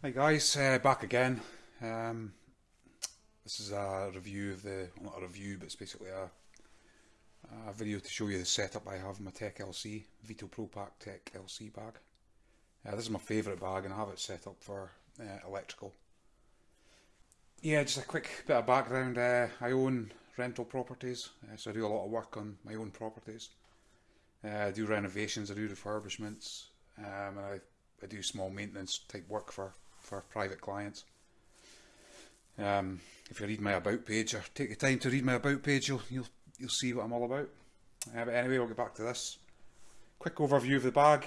Hi guys, uh, back again. Um, this is a review of the, well, not a review, but it's basically a, a video to show you the setup I have in my Tech LC, Veto Pro Pac Tech LC bag. Uh, this is my favourite bag and I have it set up for uh, electrical. Yeah, just a quick bit of background. Uh, I own rental properties, uh, so I do a lot of work on my own properties. Uh, I do renovations, I do refurbishments, um, and I, I do small maintenance type work for for private clients. Um, if you read my about page or take the time to read my about page, you'll you'll you'll see what I'm all about. Uh, but anyway, we'll get back to this. Quick overview of the bag.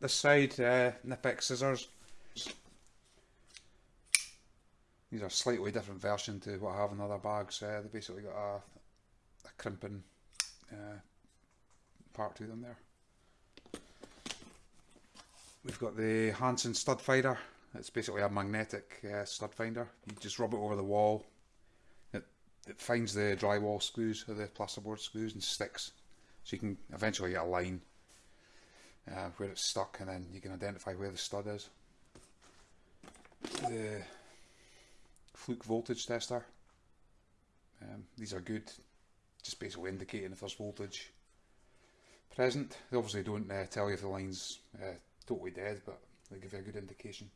This side, uh, Knipex scissors. These are slightly different version to what I have in other bags. Uh, they basically got a, a crimping uh, part to them there. We've got the Hanson stud finder. It's basically a magnetic uh, stud finder. You just rub it over the wall. It, it finds the drywall screws or the plasterboard screws and sticks. So you can eventually get a line uh, where it's stuck and then you can identify where the stud is. The Fluke voltage tester. Um, these are good, just basically indicating if there's voltage present. They obviously don't uh, tell you if the line's uh, totally dead, but they give you a good indication.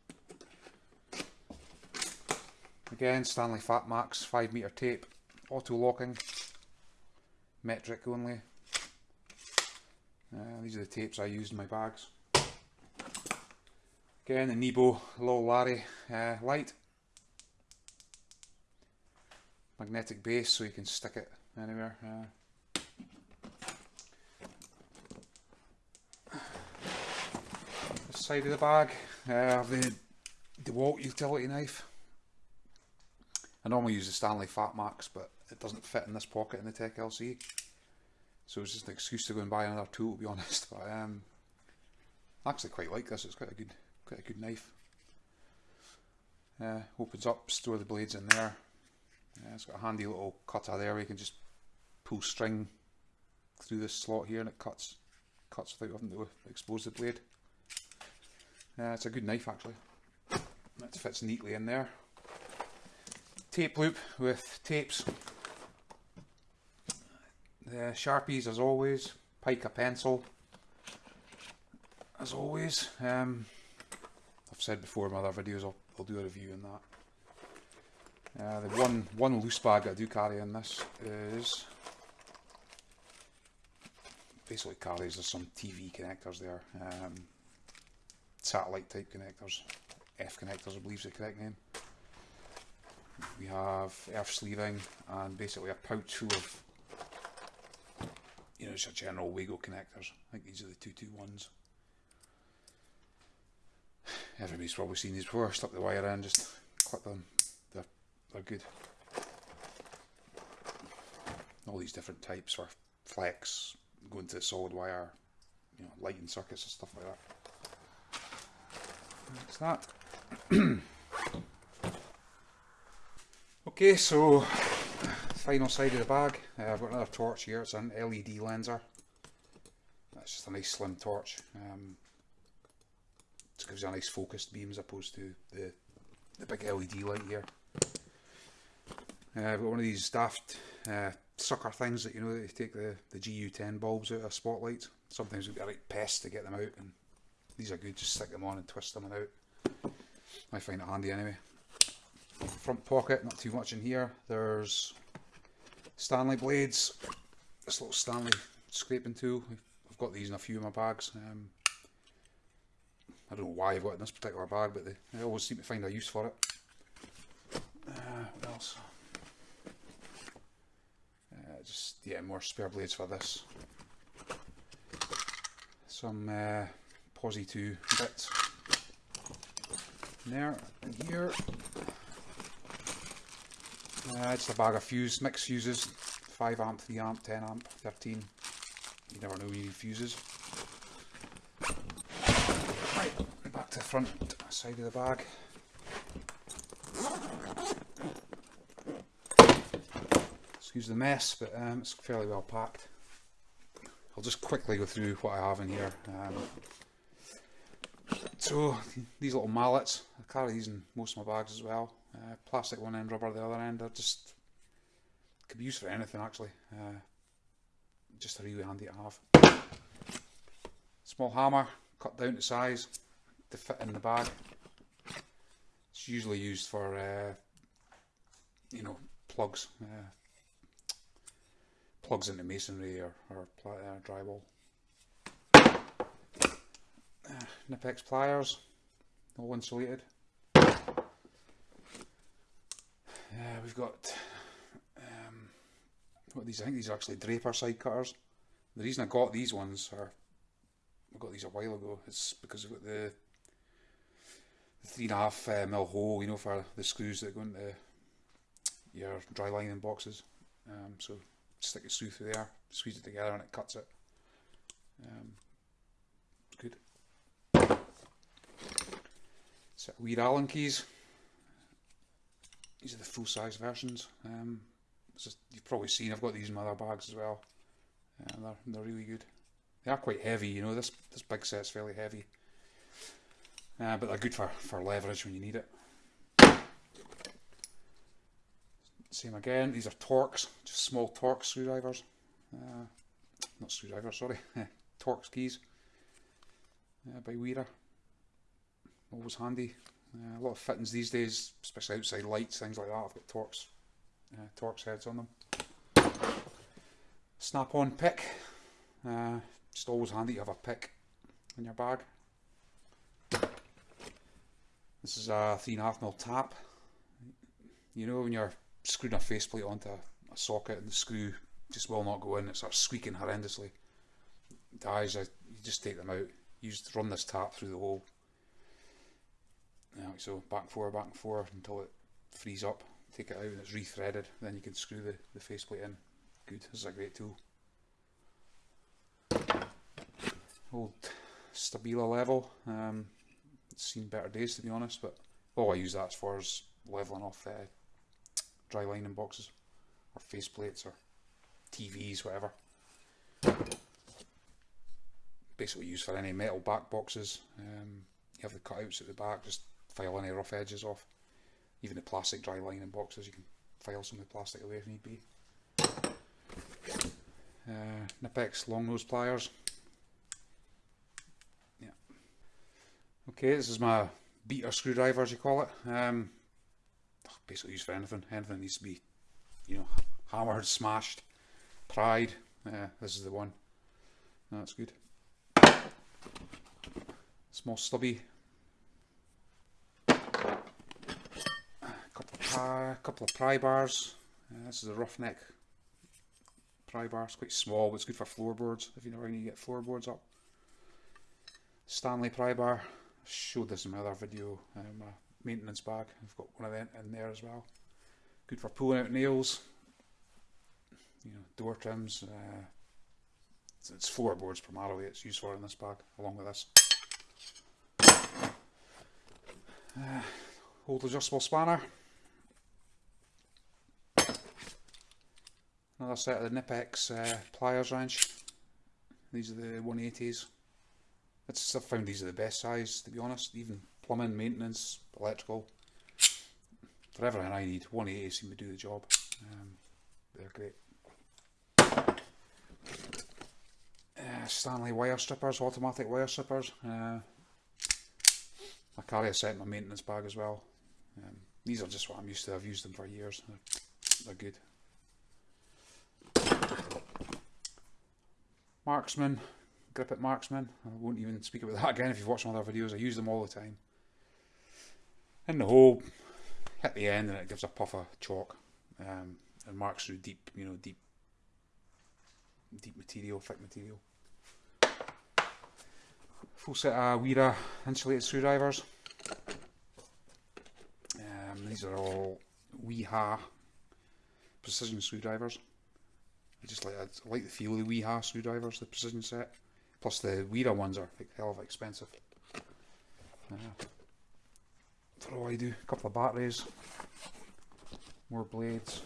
Again, Stanley Fatmax 5 metre tape, auto locking, metric only. Uh, these are the tapes I use in my bags. Again, the Nebo Low Larry uh, light. Magnetic base so you can stick it anywhere. Uh, side of the bag, uh, the DeWalt utility knife. I normally use the Stanley Fatmax, but it doesn't fit in this pocket in the Tech LC. So it's just an excuse to go and buy another tool, to be honest. But um, I actually quite like this. It's quite a good, quite a good knife. Uh, opens up, store the blades in there. Uh, it's got a handy little cutter there where you can just pull string through this slot here and it cuts cuts without having to expose the blade. Uh, it's a good knife actually. That fits neatly in there. Tape loop with tapes. The Sharpies as always. Pica pencil. As always. Um, I've said before in my other videos I'll, I'll do a review on that. Uh, the one one loose bag I do carry in this is basically carries there's some TV connectors there. Um, satellite type connectors. F connectors, I believe is the correct name. We have earth sleeving and basically a pouch full of, you know, just general Wago connectors. I think these are the 221s. Everybody's probably seen these before. Slip the wire in, just clip them. They're, they're good. All these different types for flex, going to solid wire, you know, lighting circuits and stuff like that. That's that. okay, so final side of the bag. Uh, I've got another torch here. It's an LED lenser. That's just a nice slim torch. Um, just gives you a nice focused beam as opposed to the the big LED light here. Uh, I've got one of these daft uh, sucker things that you know they take the, the GU10 bulbs out of spotlights. Sometimes we've got like pests to get them out and these are good, just stick them on and twist them out. I find it handy anyway. Front pocket, not too much in here. There's Stanley blades. This little Stanley scraping tool. I've got these in a few of my bags. Um, I don't know why I've got in this particular bag, but they, they always seem to find a use for it. Uh, what else? Uh, just, yeah, more spare blades for this. Some uh, Posi 2 bits. There and here. Uh, it's a bag of fuse, mixed fuses. 5 amp, 3 amp, 10 amp, 13. You never know when you need fuses. Right, back to the front side of the bag. Excuse the mess, but um, it's fairly well packed. I'll just quickly go through what I have in here. Um, So these little mallets, I carry these in most of my bags as well. Uh, plastic one end, rubber the other end. They're just could be used for anything actually. Uh, just a really handy to have. Small hammer, cut down to size to fit in the bag. It's usually used for, uh, you know, plugs. Uh, plugs into masonry or, or uh, drywall. Uh, Knipex pliers, all insulated. Uh, we've got um, what these? I think these are actually Draper side cutters. The reason I got these ones are I got these a while ago. It's because I've got the, the three and a half uh, mil hole, you know, for the screws that go into your dry lining boxes. Um, so stick a screw through there, squeeze it together, and it cuts it. Um, good. Weird Allen keys. These are the full size versions. Um, just, you've probably seen I've got these in my other bags as well. Uh, they're they're really good. They are quite heavy, you know. This this big set's fairly heavy, uh, but they're good for for leverage when you need it. Same again. These are Torx, just small Torx screwdrivers. Uh, not screwdrivers, sorry. Torx keys uh, by Wera. Always handy. Uh, a lot of fittings these days, especially outside lights, things like that. I've got Torx, uh, Torx heads on them. Snap-on pick. Uh, just always handy to have a pick in your bag. This is a 3.5mm tap. You know when you're screwing a faceplate onto a socket and the screw just will not go in, it starts squeaking horrendously. Dies, you just take them out. You just run this tap through the hole. Yeah, so back and forth, back and forth until it frees up. Take it out and it's rethreaded. Then you can screw the, the faceplate in. Good, this is a great tool. Old Stabila level. Um, it's seen better days to be honest, but all I use that for is leveling off uh, dry lining boxes or faceplates or TVs, whatever. Basically used for any metal back boxes. Um, you have the cutouts at the back, just file any rough edges off. Even the plastic dry lining boxes, you can file some of the plastic away if need be. Uh, Knipex long nose pliers. Yeah. Okay, this is my beater screwdriver as you call it. Um, basically used for anything. Anything needs to be, you know, hammered, smashed, pried. Yeah, this is the one. That's good. Small stubby. Couple pry, couple of pry bars. Uh, this is a roughneck pry bar. It's quite small, but it's good for floorboards if you know how you get floorboards up. Stanley pry bar. I showed this in my other video. Um, maintenance bag. I've got one of them in there as well. Good for pulling out nails, you know, door trims. Uh, it's, floorboards primarily it's used for in this bag, along with this. Uh, hold adjustable spanner. Another set of the Knipex uh, pliers wrench. These are the 180s. It's, I've found these are the best size to be honest, even plumbing, maintenance, electrical, for everything I need. 180 seem to do the job. Um, they're great. Uh, Stanley wire strippers, automatic wire strippers. Uh, I carry a set in my maintenance bag as well. Um, these are just what I'm used to. I've used them for years. They're, they're good. Marksman, grip it marksman. I won't even speak about that again if you've watched my other videos. I use them all the time in the hole, hit the end and it gives a puff of chalk um, and marks through deep, you know, deep, deep material, thick material. Full set of Wera insulated screwdrivers. Um, these are all Wiha precision screwdrivers. I just like I like the feel of the Wiha screwdrivers, the precision set. Plus the Wera ones are like hell of expensive. Uh, for all I do. A couple of batteries, more blades.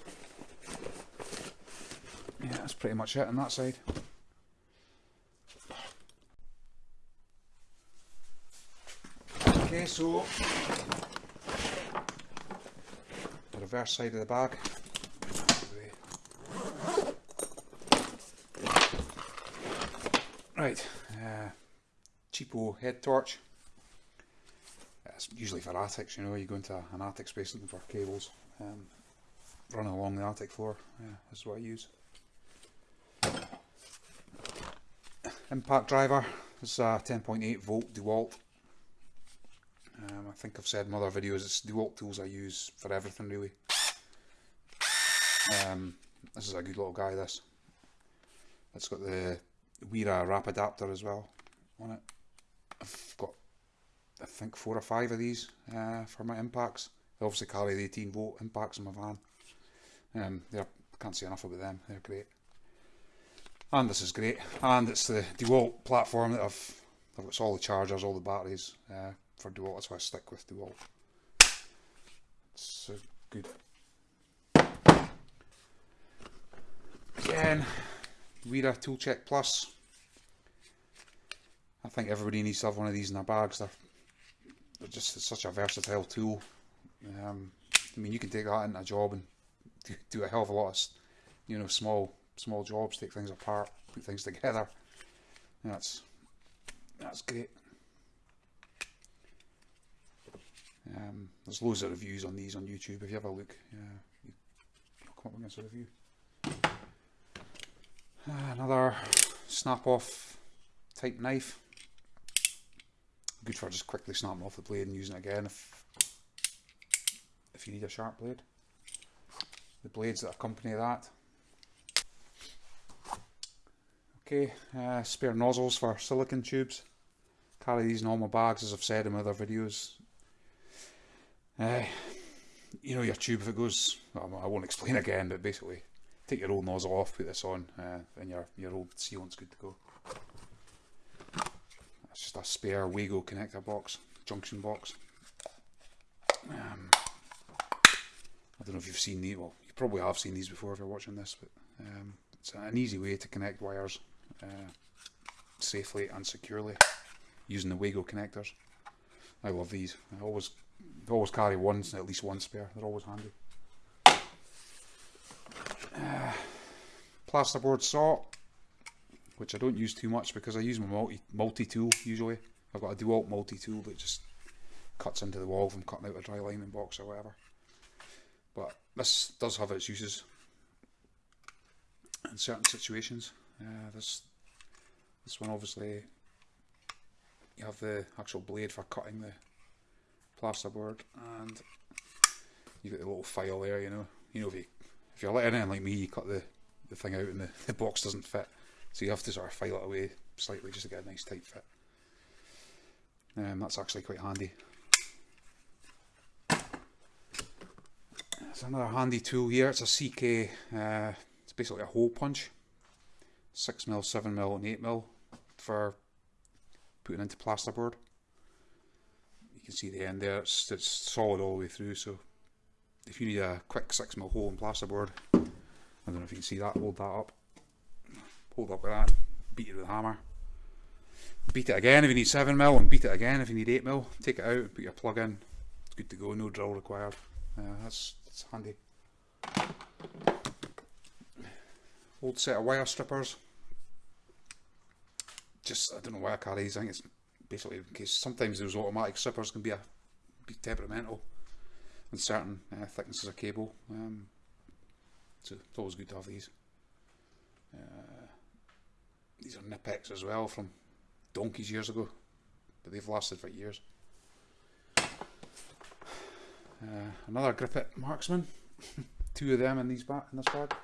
Yeah, that's pretty much it on that side. Okay, so the reverse side of the bag. Right, uh, cheapo head torch. It's usually for attics, you know, you go into an attic space looking for cables. Um, running along the attic floor, yeah, that's what I use. Impact driver, it's a 10.8 volt DeWalt. Um, I think I've said in other videos, it's DeWalt tools I use for everything really. Um, this is a good little guy this. It's got the Wera Rapidaptor as well on it. I've got I think four or five of these uh, for my impacts. They obviously carry the 18 volt impacts in my van. Um, I can't say enough about them. They're great. And this is great. And it's the DeWalt platform that I've. I've got all the chargers, all the batteries uh, for DeWalt. That's why I stick with DeWalt. It's good. Again, Wera Tool Check Plus. I think everybody needs to have one of these in their bags. They're, they're just such a versatile tool. Um, I mean, you can take that into a job and do, do a hell of a lot of, you know, small small jobs, take things apart, put things together. That's that's great. Um, there's loads of reviews on these on YouTube. If you have a look, yeah, you, come up against a review. Uh, another snap off type knife. Good for just quickly snapping off the blade and using it again if if you need a sharp blade. The blades that accompany that. Okay, uh, spare nozzles for silicon tubes. Carry these in all my bags as I've said in other videos. Uh, you know your tube if it goes, I won't explain again, but basically take your old nozzle off, put this on, uh, and your, your old sealant's good to go. That's just a spare Wago connector box, junction box. Um, I don't know if you've seen these, well you probably have seen these before if you're watching this, but um, it's an easy way to connect wires uh, safely and securely using the Wago connectors. I love these. I always always carry one, at least one spare. They're always handy. Uh, plasterboard saw, which I don't use too much because I use my multi multi tool usually. I've got a DeWalt multi tool that just cuts into the wall from cutting out a dry lining box or whatever. But this does have its uses in certain situations. Uh, this this one obviously you have the actual blade for cutting the plasterboard and you've got the little file there you know you know if you if you're letting in like me you cut the the thing out and the, the box doesn't fit so you have to sort of file it away slightly just to get a nice tight fit. Um, that's actually quite handy. It's another handy tool here. It's a CK uh, it's basically a hole punch. 6mm, 7mm and 8mm for putting into plasterboard. You can see the end there, it's, it's solid all the way through so if you need a quick 6mm hole in plasterboard, I don't know if you can see that, hold that up, hold up with that, beat it with a hammer. Beat it again if you need 7mm and beat it again if you need 8mm, take it out, put your plug in, it's good to go, no drill required, uh, that's, that's handy old set of wire strippers. Just, I don't know why I carry these, I think it's basically in case sometimes those automatic strippers can be a be temperamental in certain uh, thicknesses of cable. Um, so it's always good to have these. These are Knipex as well from donkeys years ago, but they've lasted for years. Uh, another Grip It Marksman, two of them in these in this bag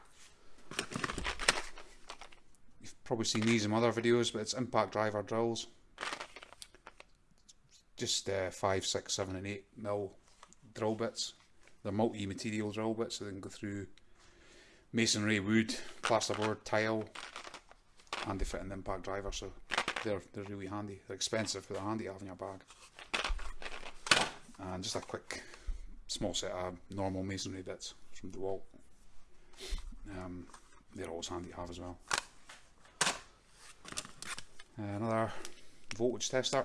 You've probably seen these in other videos, but it's impact driver drills. Just uh, 5, 6, 7 and 8 mil drill bits. They're multi-material drill bits, so they can go through masonry, wood, plasterboard, tile, and they fit in the impact driver, so they're, they're really handy. They're expensive, but they're handy to have in your bag. And just a quick small set of normal masonry bits from DeWalt. Um, they're always handy to have as well. Uh, another voltage tester.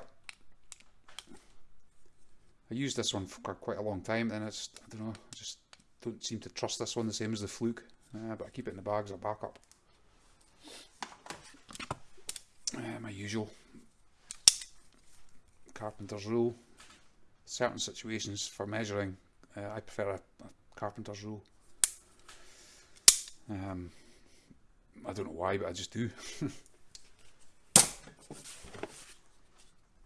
I used this one for quite a long time, and it's I don't know, I just don't seem to trust this one the same as the Fluke, uh, but I keep it in the bag as a backup. Uh, my usual carpenter's rule. Certain situations for measuring, uh, I prefer a, a, carpenter's rule. Um, I don't know why, but I just do.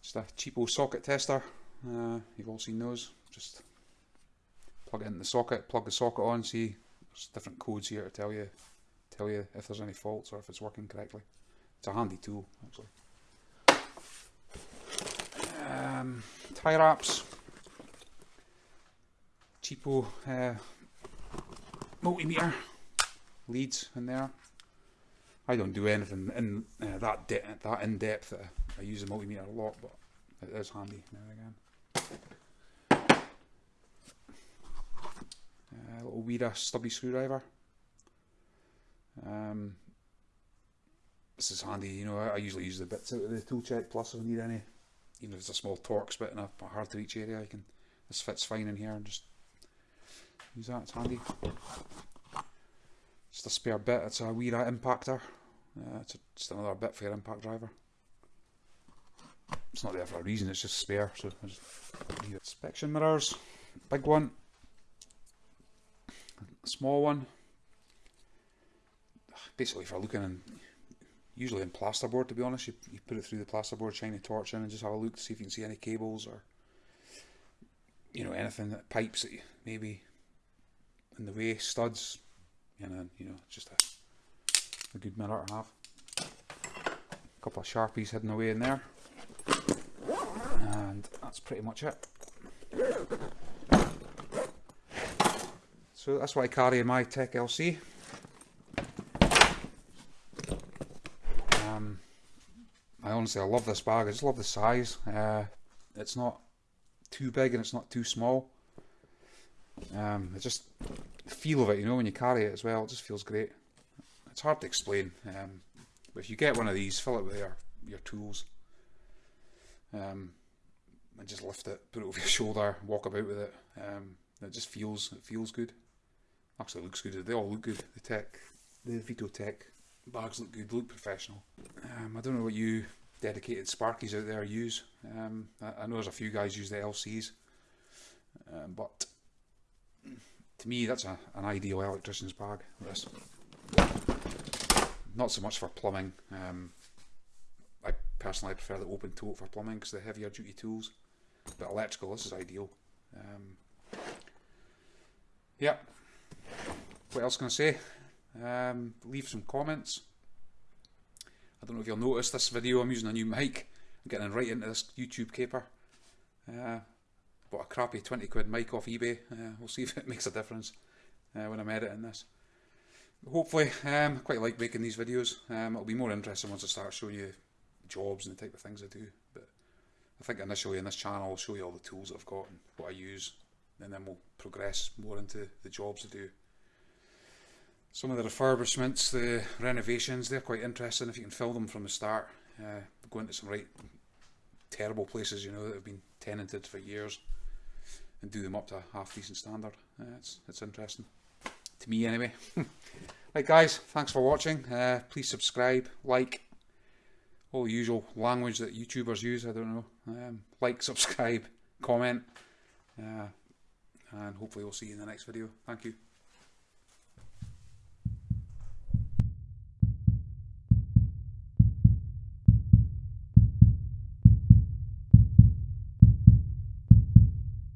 just a cheapo socket tester. Uh, you've all seen those. Just plug it in the socket, plug the socket on, see there's different codes here to tell you tell you if there's any faults or if it's working correctly. It's a handy tool actually. Um, tie wraps, cheapo uh, multimeter leads in there. I don't do anything in uh, that that in depth. I use a multimeter a lot, but it is handy now and again. A little Wera stubby screwdriver. Um, this is handy, you know, I, I, usually use the bits out of the tool check plus if I need any, even if it's a small Torx bit in a, hard to reach area, I can, this fits fine in here and just use that, it's handy. Just a spare bit, it's a Wera Impaktor, uh, it's a, just another bit for your impact driver. It's not there for a reason, it's just spare, so I just it. Inspection mirrors, big one, small one. Basically for looking in, usually in plasterboard to be honest, you, you put it through the plasterboard, shine a torch in and just have a look to see if you can see any cables or you know anything that pipes that maybe in the way, studs, and then you know just a, a good mirror to have. A couple of sharpies hidden away in there, and that's pretty much it. So that's what I carry in my Tech LC. Um, I honestly I love this bag. I just love the size. Uh, it's not too big and it's not too small. Um, it just the feel of it, you know, when you carry it as well, it just feels great. It's hard to explain. Um, but if you get one of these, fill it with your your tools. Um, and just lift it, put it over your shoulder, walk about with it. Um, it just feels it feels good. Actually looks good. They all look good. The tech, the Veto Tech bags look good, look professional. Um, I don't know what you dedicated Sparkies out there use. Um, I, I, know there's a few guys use the LCs, um, but to me that's a, an ideal electrician's bag. This. Not so much for plumbing. Um, I personally prefer the open tote for plumbing because the heavier duty tools. But electrical, this is ideal. Um, yeah, what else can I say? Um, leave some comments. I don't know if you'll notice this video, I'm using a new mic. I'm getting right into this YouTube caper. Uh, bought a crappy 20 quid mic off eBay. Uh, we'll see if it makes a difference uh, when I'm editing this. Hopefully, um, I quite like making these videos. Um, it'll be more interesting once I start showing you jobs and the type of things I do. But I think initially in this channel I'll show you all the tools I've got and what I use. And then we'll progress more into the jobs I do some of the refurbishments, the renovations, they're quite interesting if you can film them from the start. Uh, go into some right terrible places, you know, that have been tenanted for years and do them up to a half decent standard. Uh, it's, it's interesting. To me, anyway. right, guys, thanks for watching. Uh, please subscribe, like, all the usual language that YouTubers use, I don't know. Um, like, subscribe, comment, uh, and hopefully we'll see you in the next video. Thank you.